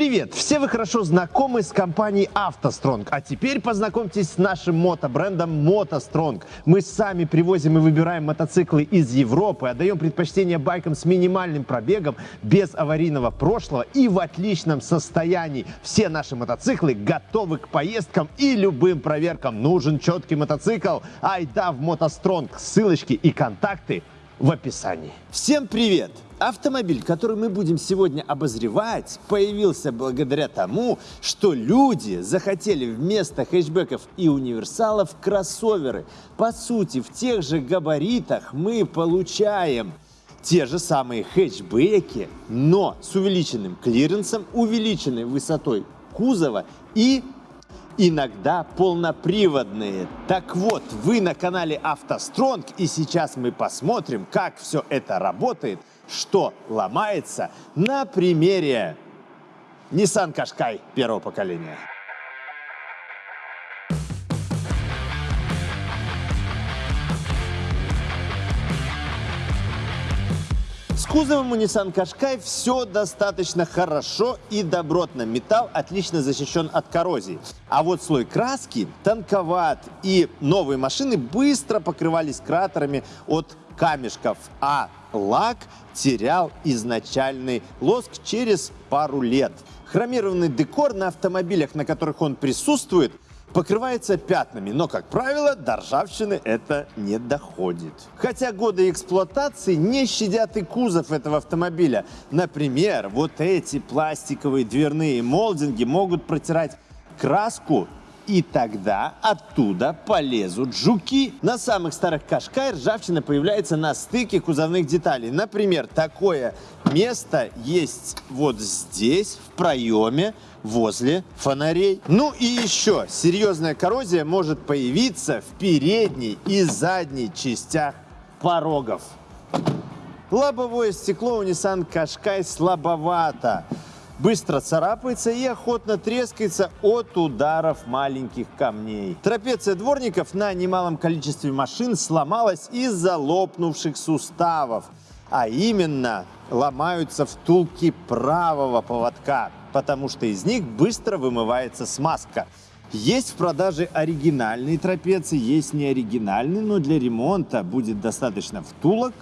Привет! Все вы хорошо знакомы с компанией «АвтоСтронг», а теперь познакомьтесь с нашим мотобрендом «МотоСтронг». Мы сами привозим и выбираем мотоциклы из Европы, отдаем предпочтение байкам с минимальным пробегом, без аварийного прошлого и в отличном состоянии. Все наши мотоциклы готовы к поездкам и любым проверкам. Нужен четкий мотоцикл? Айда в «МотоСтронг». Ссылочки и контакты в описании. Всем привет! Автомобиль, который мы будем сегодня обозревать, появился благодаря тому, что люди захотели вместо хэтчбеков и универсалов кроссоверы. По сути, в тех же габаритах мы получаем те же самые хэтчбеки, но с увеличенным клиренсом, увеличенной высотой кузова и иногда полноприводные. Так вот, вы на канале автостронг и сейчас мы посмотрим, как все это работает что ломается на примере Nissan Qashqai первого поколения. С кузовом у Nissan Qashqai все достаточно хорошо и добротно. Металл отлично защищен от коррозии. А вот слой краски тонковат, и новые машины быстро покрывались кратерами от камешков, а лак терял изначальный лоск через пару лет. Хромированный декор на автомобилях, на которых он присутствует, покрывается пятнами, но, как правило, до ржавчины это не доходит. Хотя годы эксплуатации не щадят и кузов этого автомобиля. Например, вот эти пластиковые дверные молдинги могут протирать краску и тогда оттуда полезут жуки. На самых старых Кашкай ржавчина появляется на стыке кузовных деталей. Например, такое место есть вот здесь, в проеме, возле фонарей. Ну и еще, серьезная коррозия может появиться в передней и задней частях порогов. Лобовое стекло у Nissan Qashqai слабовато быстро царапается и охотно трескается от ударов маленьких камней. Трапеция дворников на немалом количестве машин сломалась из-за лопнувших суставов, а именно ломаются втулки правого поводка, потому что из них быстро вымывается смазка. Есть в продаже оригинальные трапеции, есть неоригинальные, но для ремонта будет достаточно втулок,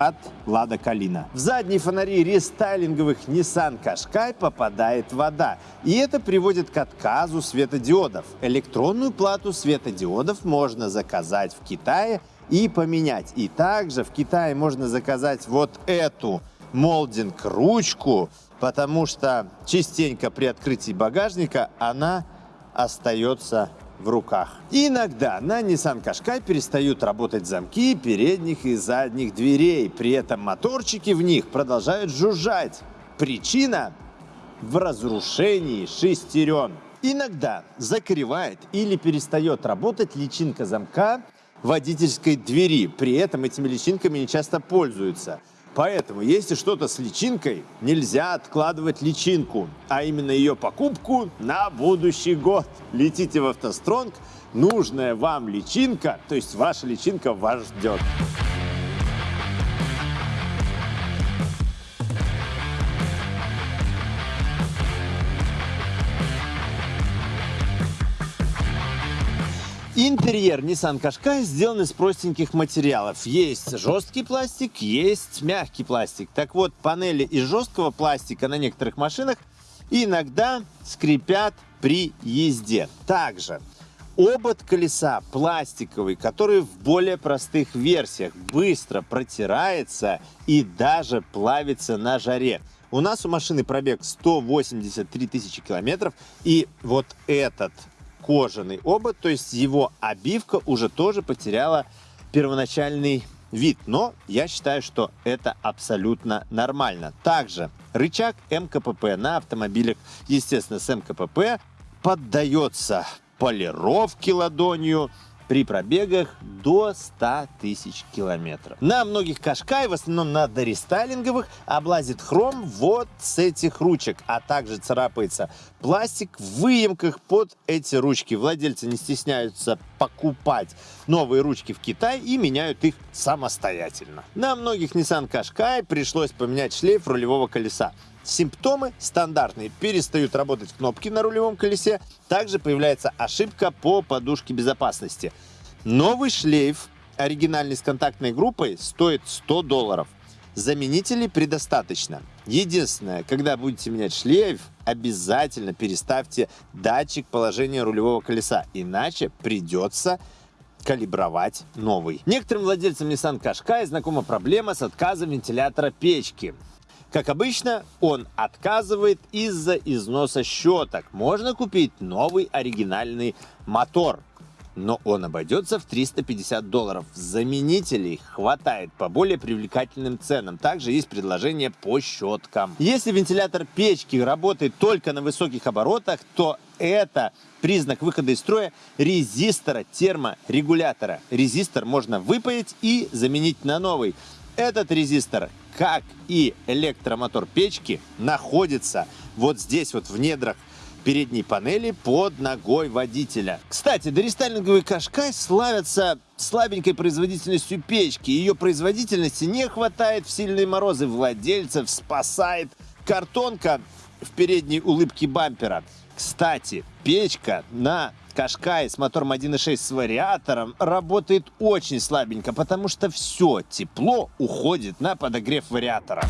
от Лада Калина. В задние фонари рестайлинговых Nissan Qashqai попадает вода. И это приводит к отказу светодиодов. Электронную плату светодиодов можно заказать в Китае и поменять. И также в Китае можно заказать вот эту молдинг-ручку, потому что частенько при открытии багажника она остается в руках. иногда на Nissan Qashqai перестают работать замки передних и задних дверей. При этом моторчики в них продолжают жужжать. Причина в разрушении шестерен. Иногда закрывает или перестает работать личинка замка водительской двери. При этом этими личинками не часто пользуются. Поэтому, если что-то с личинкой, нельзя откладывать личинку, а именно ее покупку на будущий год. Летите в автостронг, нужная вам личинка, то есть ваша личинка вас ждет. Интерьер Nissan Qashqai сделан из простеньких материалов. Есть жесткий пластик, есть мягкий пластик. Так вот, панели из жесткого пластика на некоторых машинах иногда скрипят при езде. Также обод колеса пластиковый, который в более простых версиях быстро протирается и даже плавится на жаре. У нас у машины пробег 183 тысячи километров, и вот этот кожаный обод, то есть его обивка уже тоже потеряла первоначальный вид. Но я считаю, что это абсолютно нормально. Также рычаг МКПП на автомобилях, естественно, с МКПП поддается полировке ладонью, при пробегах до 100 тысяч километров. На многих Кашкай, в основном на дорестайлинговых, облазит хром вот с этих ручек, а также царапается пластик в выемках под эти ручки. Владельцы не стесняются покупать новые ручки в Китае и меняют их самостоятельно. На многих Nissan Qashqai пришлось поменять шлейф рулевого колеса. Симптомы стандартные. Перестают работать кнопки на рулевом колесе. Также появляется ошибка по подушке безопасности. Новый шлейф, оригинальный с контактной группой, стоит 100 долларов. Заменителей предостаточно. Единственное, когда будете менять шлейф, обязательно переставьте датчик положения рулевого колеса, иначе придется калибровать новый. Некоторым владельцам Nissan Qashqai знакома проблема с отказом вентилятора печки. Как обычно, он отказывает из-за износа щеток. Можно купить новый оригинальный мотор но он обойдется в 350 долларов. Заменителей хватает по более привлекательным ценам. Также есть предложение по щеткам. Если вентилятор печки работает только на высоких оборотах, то это признак выхода из строя резистора терморегулятора. Резистор можно выпаять и заменить на новый. Этот резистор, как и электромотор печки, находится вот здесь вот в недрах передней панели под ногой водителя. Кстати, дорестайлинговые Кашкай славятся слабенькой производительностью печки. Ее производительности не хватает в сильные морозы. Владельцев спасает картонка в передней улыбке бампера. Кстати, печка на Кашкай с мотором 1.6 с вариатором работает очень слабенько, потому что все тепло уходит на подогрев вариатора.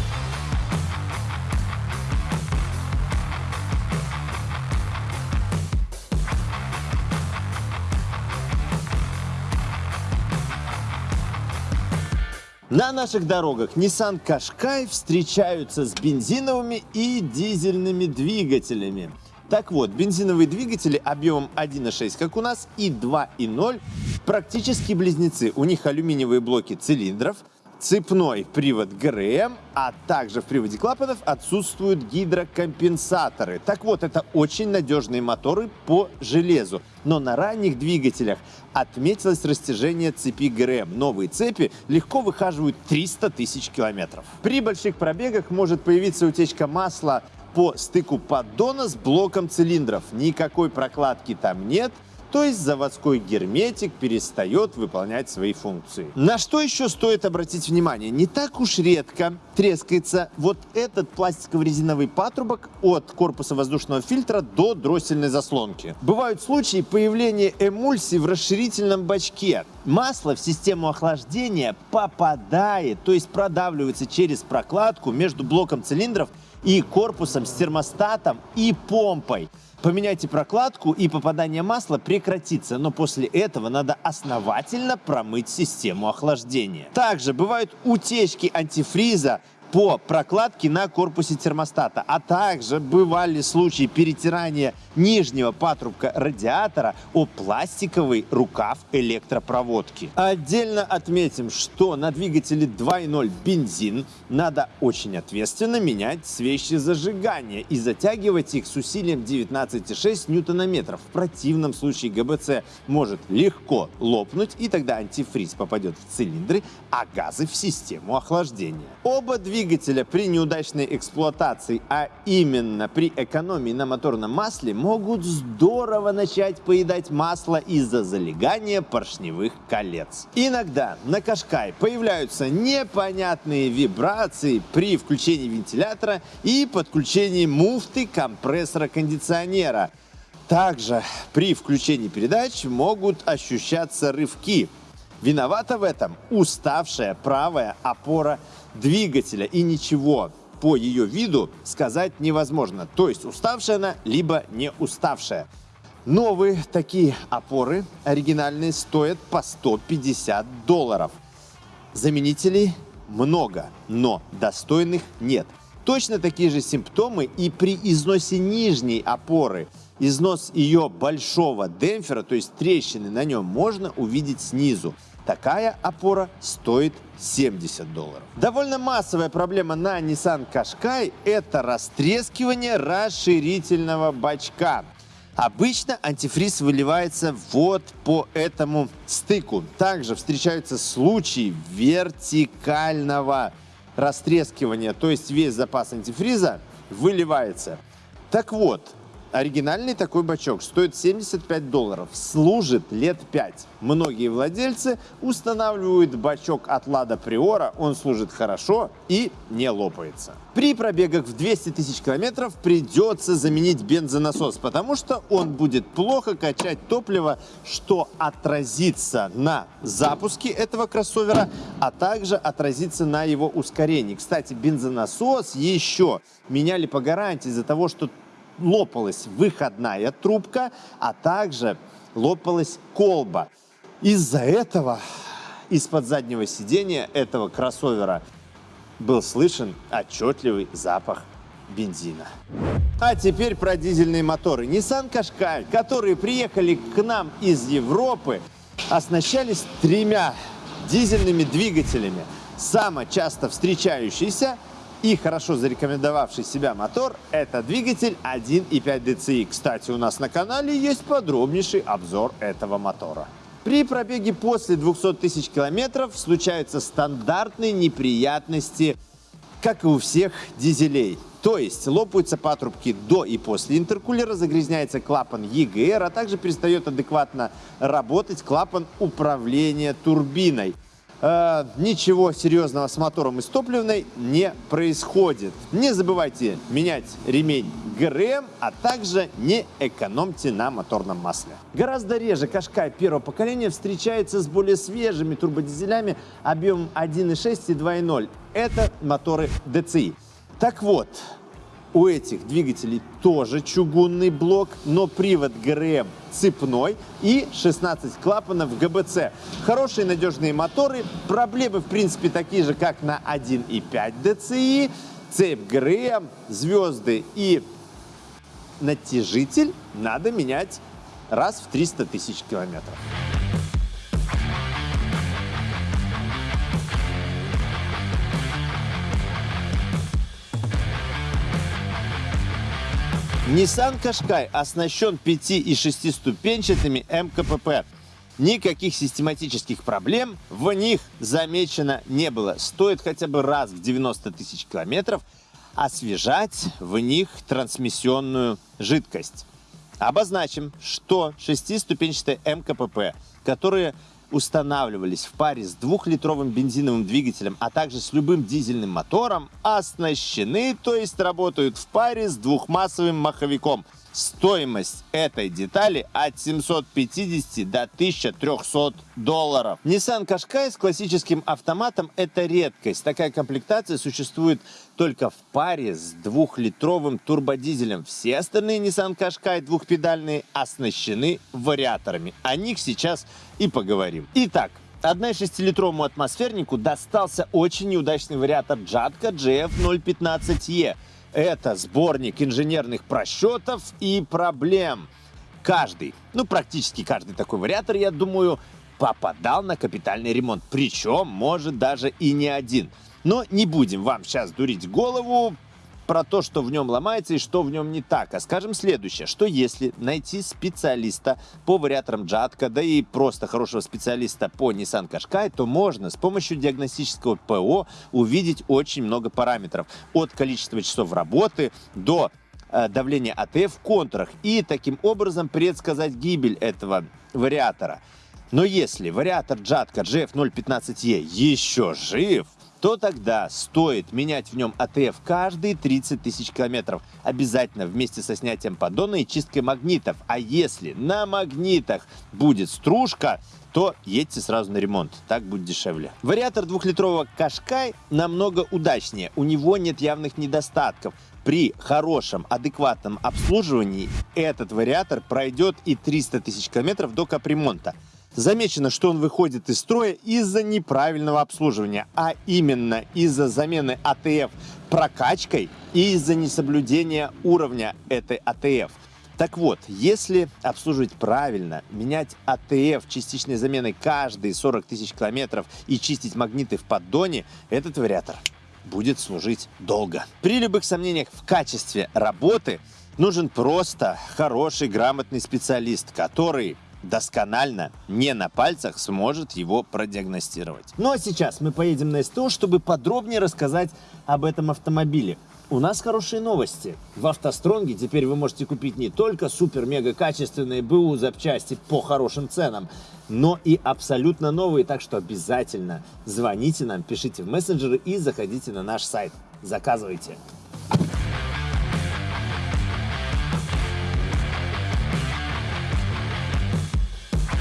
На наших дорогах Nissan Qashqai встречаются с бензиновыми и дизельными двигателями. Так вот, бензиновые двигатели объемом 1.6, как у нас, и 2.0 практически близнецы. У них алюминиевые блоки цилиндров, цепной привод ГРМ, а также в приводе клапанов отсутствуют гидрокомпенсаторы. Так вот, это очень надежные моторы по железу. Но на ранних двигателях отметилось растяжение цепи ГРМ. Новые цепи легко выхаживают 300 тысяч километров. При больших пробегах может появиться утечка масла по стыку поддона с блоком цилиндров. Никакой прокладки там нет – то есть заводской герметик перестает выполнять свои функции. На что еще стоит обратить внимание? Не так уж редко трескается вот этот пластиково-резиновый патрубок от корпуса воздушного фильтра до дроссельной заслонки. Бывают случаи появления эмульсии в расширительном бачке. Масло в систему охлаждения попадает, то есть продавливается через прокладку между блоком цилиндров и корпусом с термостатом и помпой. Поменяйте прокладку и попадание масла прекратится, но после этого надо основательно промыть систему охлаждения. Также бывают утечки антифриза по прокладке на корпусе термостата, а также бывали случаи перетирания нижнего патрубка радиатора о пластиковый рукав электропроводки. Отдельно отметим, что на двигателе 2.0 бензин надо очень ответственно менять свечи зажигания и затягивать их с усилием 19,6 ньютонометров. В противном случае ГБЦ может легко лопнуть и тогда антифриз попадет в цилиндры, а газы в систему охлаждения. Оба двигателя двигателя при неудачной эксплуатации, а именно при экономии на моторном масле, могут здорово начать поедать масло из-за залегания поршневых колец. Иногда на Кашкай появляются непонятные вибрации при включении вентилятора и подключении муфты компрессора кондиционера. Также при включении передач могут ощущаться рывки. Виновата в этом уставшая правая опора двигателя и ничего по ее виду сказать невозможно. То есть уставшая она, либо не уставшая. Новые такие опоры оригинальные стоят по 150 долларов. Заменителей много, но достойных нет. Точно такие же симптомы и при износе нижней опоры. Износ ее большого демпфера, то есть трещины на нем, можно увидеть снизу. Такая опора стоит 70 долларов. Довольно массовая проблема на Nissan Qashqai – это растрескивание расширительного бачка. Обычно антифриз выливается вот по этому стыку. Также встречаются случаи вертикального растрескивания, то есть весь запас антифриза выливается. Так вот, Оригинальный такой бачок стоит 75 долларов, служит лет 5. Многие владельцы устанавливают бачок от Лада Приора, он служит хорошо и не лопается. При пробегах в 200 тысяч километров придется заменить бензонасос, потому что он будет плохо качать топливо, что отразится на запуске этого кроссовера, а также отразится на его ускорении. Кстати, бензонасос еще меняли по гарантии из-за того, что лопалась выходная трубка, а также лопалась колба. Из-за этого из-под заднего сидения этого кроссовера был слышен отчетливый запах бензина. А теперь про дизельные моторы. Nissan Qashqai, которые приехали к нам из Европы, оснащались тремя дизельными двигателями. Самый часто встречающийся и хорошо зарекомендовавший себя мотор – это двигатель 1.5 DCI. Кстати, у нас на канале есть подробнейший обзор этого мотора. При пробеге после 200 тысяч километров случаются стандартные неприятности, как и у всех дизелей. То есть лопаются патрубки до и после интеркулера, загрязняется клапан EGR, а также перестает адекватно работать клапан управления турбиной э, ничего серьезного с мотором и с топливной не происходит. Не забывайте менять ремень ГРМ, а также не экономьте на моторном масле. Гораздо реже Кашкай первого поколения встречается с более свежими турбодизелями объемом 1.6 и 2.0. Это моторы DCI. Так вот, у этих двигателей тоже чугунный блок, но привод ГРМ цепной и 16 клапанов ГБЦ. Хорошие надежные моторы. Проблемы, в принципе, такие же, как на 1.5 DCI. Цепь ГРМ, звезды и натяжитель надо менять раз в 300 тысяч километров. Nissan Qashqai оснащен 5 и 6 ступенчатыми МКПП. Никаких систематических проблем в них замечено не было. Стоит хотя бы раз в 90 тысяч километров освежать в них трансмиссионную жидкость. Обозначим, что шестиступенчатые МКПП, которые устанавливались в паре с двухлитровым бензиновым двигателем, а также с любым дизельным мотором, оснащены, то есть работают в паре с двухмассовым маховиком – Стоимость этой детали от 750 до 1300 долларов. Nissan Qashqai с классическим автоматом – это редкость. Такая комплектация существует только в паре с двухлитровым турбодизелем. Все остальные Nissan Qashqai двухпедальные оснащены вариаторами. О них сейчас и поговорим. Итак, 1,6-литровому атмосфернику достался очень неудачный вариатор Jatco GF015E – это сборник инженерных просчетов и проблем. Каждый, ну практически каждый такой вариатор, я думаю, попадал на капитальный ремонт. Причем, может, даже и не один. Но не будем вам сейчас дурить голову про то, что в нем ломается и что в нем не так. А скажем следующее, что если найти специалиста по вариаторам Джатка, да и просто хорошего специалиста по Nissan Qashqai, то можно с помощью диагностического ПО увидеть очень много параметров. От количества часов работы до э, давления АТФ в контурах и таким образом предсказать гибель этого вариатора. Но если вариатор Джатка GF015E еще жив, то тогда стоит менять в нем АТФ каждые 30 тысяч километров. Обязательно вместе со снятием поддона и чисткой магнитов. А если на магнитах будет стружка, то едьте сразу на ремонт, так будет дешевле. Вариатор двухлитрового Кашкай намного удачнее, у него нет явных недостатков. При хорошем, адекватном обслуживании этот вариатор пройдет и 300 тысяч километров до капремонта. Замечено, что он выходит из строя из-за неправильного обслуживания, а именно из-за замены АТФ прокачкой и из-за несоблюдения уровня этой АТФ. Так вот, если обслуживать правильно, менять АТФ частичной заменой каждые 40 тысяч километров и чистить магниты в поддоне, этот вариатор будет служить долго. При любых сомнениях в качестве работы нужен просто хороший, грамотный специалист, который досконально, не на пальцах, сможет его продиагностировать. Ну а сейчас мы поедем на СТО, чтобы подробнее рассказать об этом автомобиле. у нас хорошие новости. В автостронге теперь вы можете купить не только супер-мега качественные БУ запчасти по хорошим ценам, но и абсолютно новые, так что обязательно звоните нам, пишите в мессенджеры и заходите на наш сайт. Заказывайте.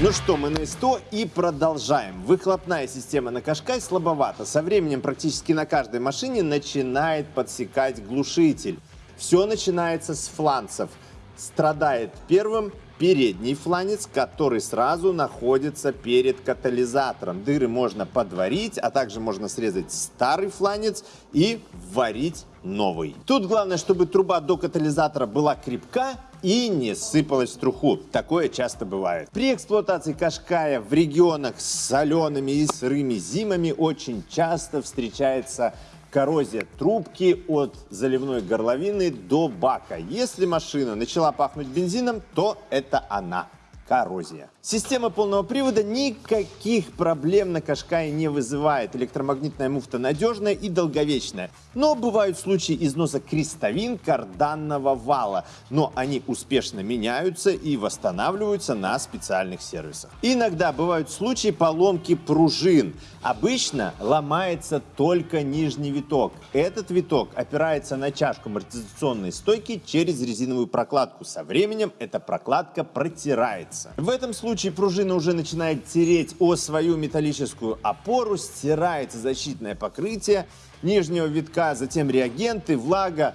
Ну что, мы на 100 и продолжаем. Выхлопная система на Кашкай слабовата. Со временем практически на каждой машине начинает подсекать глушитель. Все начинается с фланцев. Страдает первым передний фланец, который сразу находится перед катализатором. Дыры можно подварить, а также можно срезать старый фланец и варить новый. Тут главное, чтобы труба до катализатора была крепка и не сыпалась в труху. Такое часто бывает. При эксплуатации Кашкая в регионах с солеными и сырыми зимами очень часто встречается коррозия трубки от заливной горловины до бака. Если машина начала пахнуть бензином, то это она коррозия. Система полного привода никаких проблем на Кашкае не вызывает. Электромагнитная муфта надежная и долговечная. Но бывают случаи износа крестовин карданного вала. Но они успешно меняются и восстанавливаются на специальных сервисах. Иногда бывают случаи поломки пружин. Обычно ломается только нижний виток. Этот виток опирается на чашку амортизационной стойки через резиновую прокладку. Со временем эта прокладка протирается меняется. В этом случае пружина уже начинает тереть о свою металлическую опору, стирается защитное покрытие нижнего витка, затем реагенты, влага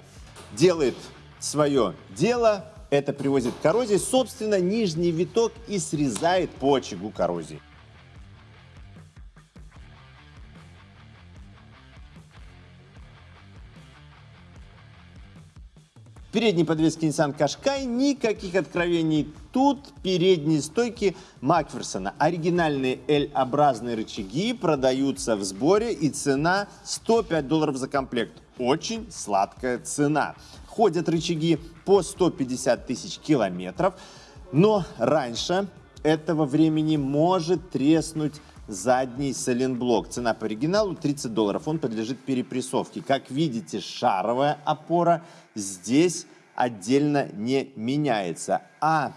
делает свое дело, это приводит к коррозии, собственно, нижний виток и срезает по очагу коррозии. Передней подвеске Nissan Qashqai никаких откровений. Тут передние стойки Макферсона. Оригинальные L-образные рычаги продаются в сборе и цена 105 долларов за комплект. Очень сладкая цена. Ходят рычаги по 150 тысяч километров, но раньше этого времени может треснуть задний сайлентблок. Цена по оригиналу 30 долларов. Он подлежит перепрессовке. Как видите, шаровая опора здесь отдельно не меняется. А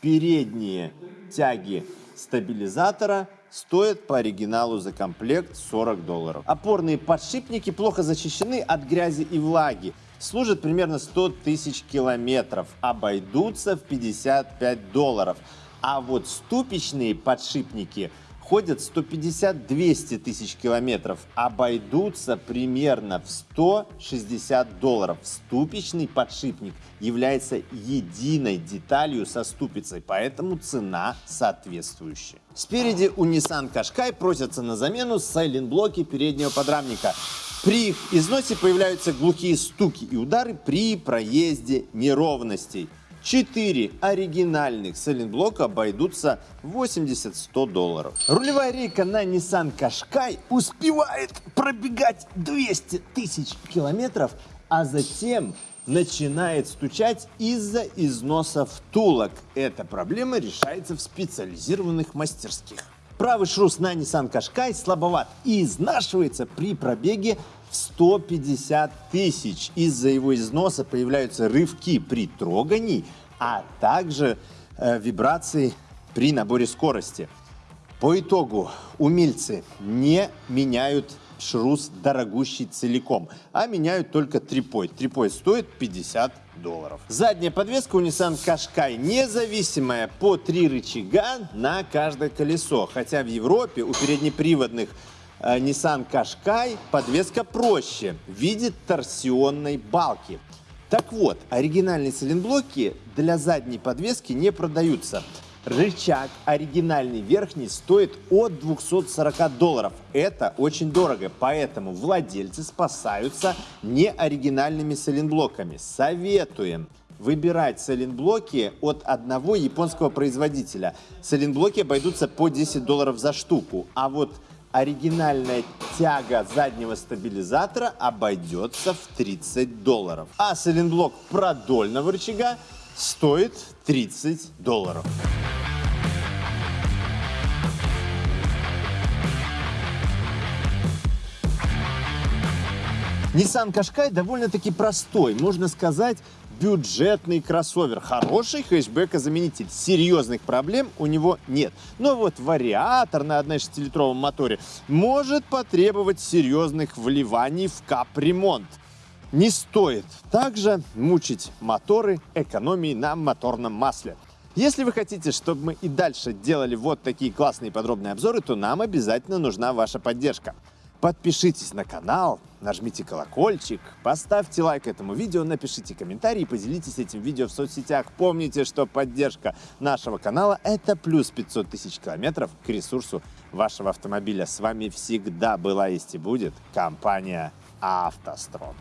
передние тяги стабилизатора стоят по оригиналу за комплект 40 долларов. Опорные подшипники плохо защищены от грязи и влаги. Служат примерно 100 тысяч километров. Обойдутся в 55 долларов. А вот ступичные подшипники – ходят 150-200 тысяч километров, обойдутся примерно в 160 долларов. Ступичный подшипник является единой деталью со ступицей, поэтому цена соответствующая. Спереди у Nissan Qashqai просятся на замену сайлент-блоки переднего подрамника. При их износе появляются глухие стуки и удары при проезде неровностей. 4 оригинальных сайлентблока обойдутся 80-100 долларов. Рулевая рейка на Nissan Qashqai успевает пробегать 200 тысяч километров, а затем начинает стучать из-за износа втулок. Эта проблема решается в специализированных мастерских. Правый шрус на Nissan Qashqai слабоват и изнашивается при пробеге в 150 тысяч. Из-за его износа появляются рывки при трогании, а также э, вибрации при наборе скорости. По итогу умельцы не меняют шрус дорогущий целиком, а меняют только трипой. Трипой стоит 50 долларов. Задняя подвеска у Nissan Qashqai независимая по три рычага на каждое колесо, хотя в Европе у переднеприводных Nissan Qashqai подвеска проще в виде торсионной балки. Так вот, оригинальные сайлентблоки для задней подвески не продаются. Рычаг оригинальный верхний стоит от 240 долларов. Это очень дорого, поэтому владельцы спасаются неоригинальными сайлентблоками. Советуем выбирать сайлентблоки от одного японского производителя. Сайлентблоки обойдутся по 10 долларов за штуку, а вот оригинальная тяга заднего стабилизатора обойдется в 30 долларов. А сайлентблок продольного рычага стоит 30 долларов. Nissan Qashqai довольно-таки простой, можно сказать, бюджетный кроссовер. Хороший хэтчбекозаменитель. Серьезных проблем у него нет. Но вот вариатор на 1,6-литровом моторе может потребовать серьезных вливаний в капремонт. Не стоит также мучить моторы экономией на моторном масле. Если вы хотите, чтобы мы и дальше делали вот такие классные подробные обзоры, то нам обязательно нужна ваша поддержка. Подпишитесь на канал, нажмите колокольчик, поставьте лайк этому видео, напишите комментарий и поделитесь этим видео в соцсетях. Помните, что поддержка нашего канала – это плюс 500 тысяч километров к ресурсу вашего автомобиля. С вами всегда была есть и будет компания «АвтоСтрон».